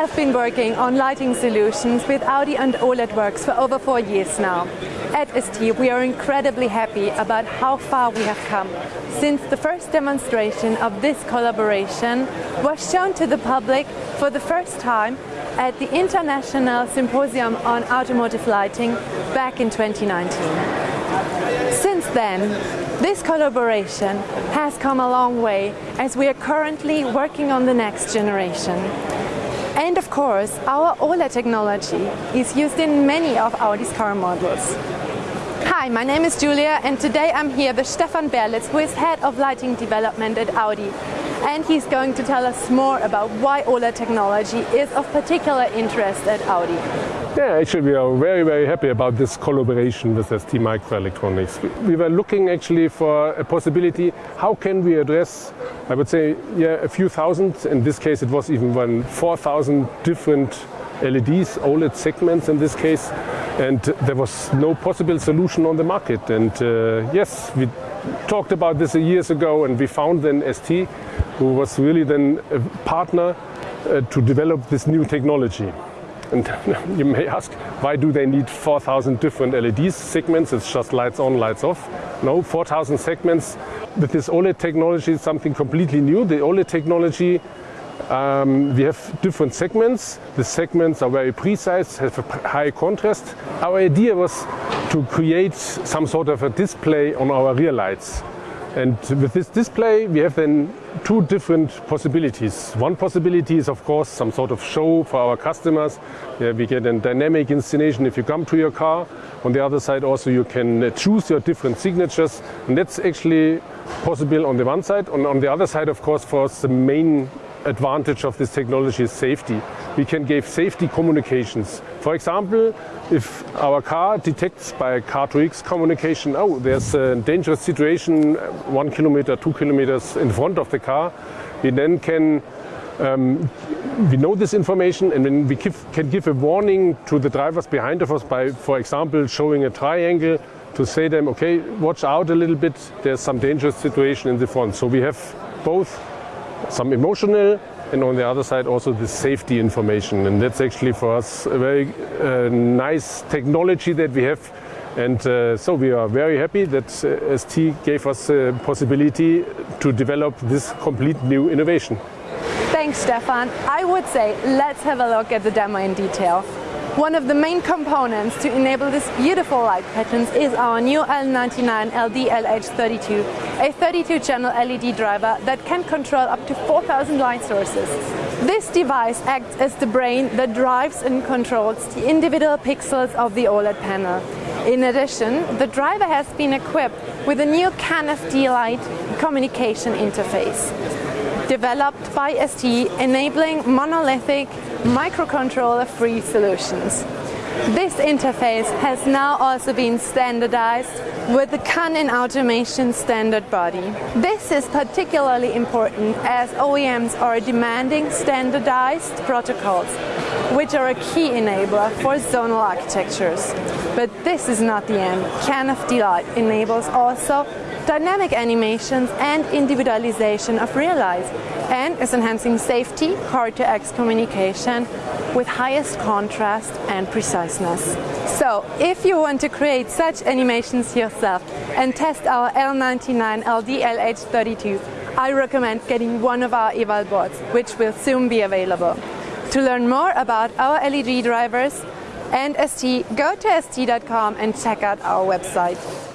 have been working on lighting solutions with Audi and OLED Works for over four years now. At ST we are incredibly happy about how far we have come since the first demonstration of this collaboration was shown to the public for the first time at the International Symposium on Automotive Lighting back in 2019. Since then, this collaboration has come a long way as we are currently working on the next generation. And of course, our OLED technology is used in many of Audi's car models. Hi, my name is Julia and today I'm here with Stefan Berlitz who is Head of Lighting Development at Audi and he's going to tell us more about why OLED technology is of particular interest at Audi. Yeah, actually we are very, very happy about this collaboration with ST Microelectronics. We were looking actually for a possibility, how can we address, I would say, yeah, a few thousand, in this case it was even one 4,000 different LEDs, OLED segments in this case, and there was no possible solution on the market. And uh, yes, we talked about this years ago and we found then ST, who was really then a partner uh, to develop this new technology. And you may ask, why do they need 4,000 different LED segments? It's just lights on, lights off. No, 4,000 segments. With this OLED technology, is something completely new. The OLED technology um, we have different segments. The segments are very precise, have a high contrast. Our idea was to create some sort of a display on our rear lights. And with this display, we have then two different possibilities. One possibility is, of course, some sort of show for our customers. Yeah, we get a dynamic installation if you come to your car. On the other side, also, you can uh, choose your different signatures. And that's actually possible on the one side. And on the other side, of course, for us, the main advantage of this technology is safety. We can give safety communications. For example, if our car detects by car-to-X communication, oh, there's a dangerous situation one kilometer, two kilometers in front of the car, we then can um, we know this information and then we give, can give a warning to the drivers behind of us by, for example, showing a triangle to say them, okay, watch out a little bit, there's some dangerous situation in the front. So we have both some emotional and on the other side also the safety information and that's actually for us a very uh, nice technology that we have and uh, so we are very happy that uh, ST gave us the possibility to develop this complete new innovation. Thanks Stefan. I would say let's have a look at the demo in detail. One of the main components to enable this beautiful light patterns is our new L99 LD LH32, a 32-channel LED driver that can control up to 4,000 light sources. This device acts as the brain that drives and controls the individual pixels of the OLED panel. In addition, the driver has been equipped with a new CAN-FD light communication interface developed by ST enabling monolithic microcontroller-free solutions. This interface has now also been standardized with the CAN automation standard body. This is particularly important as OEMs are demanding standardized protocols, which are a key enabler for zonal architectures. But this is not the end. CAN-FD Light enables also dynamic animations and individualization of real life and is enhancing safety, car-to-X communication with highest contrast and preciseness. So if you want to create such animations yourself and test our L99 LD LH32, I recommend getting one of our eval boards, which will soon be available. To learn more about our LED drivers and ST, go to st.com and check out our website.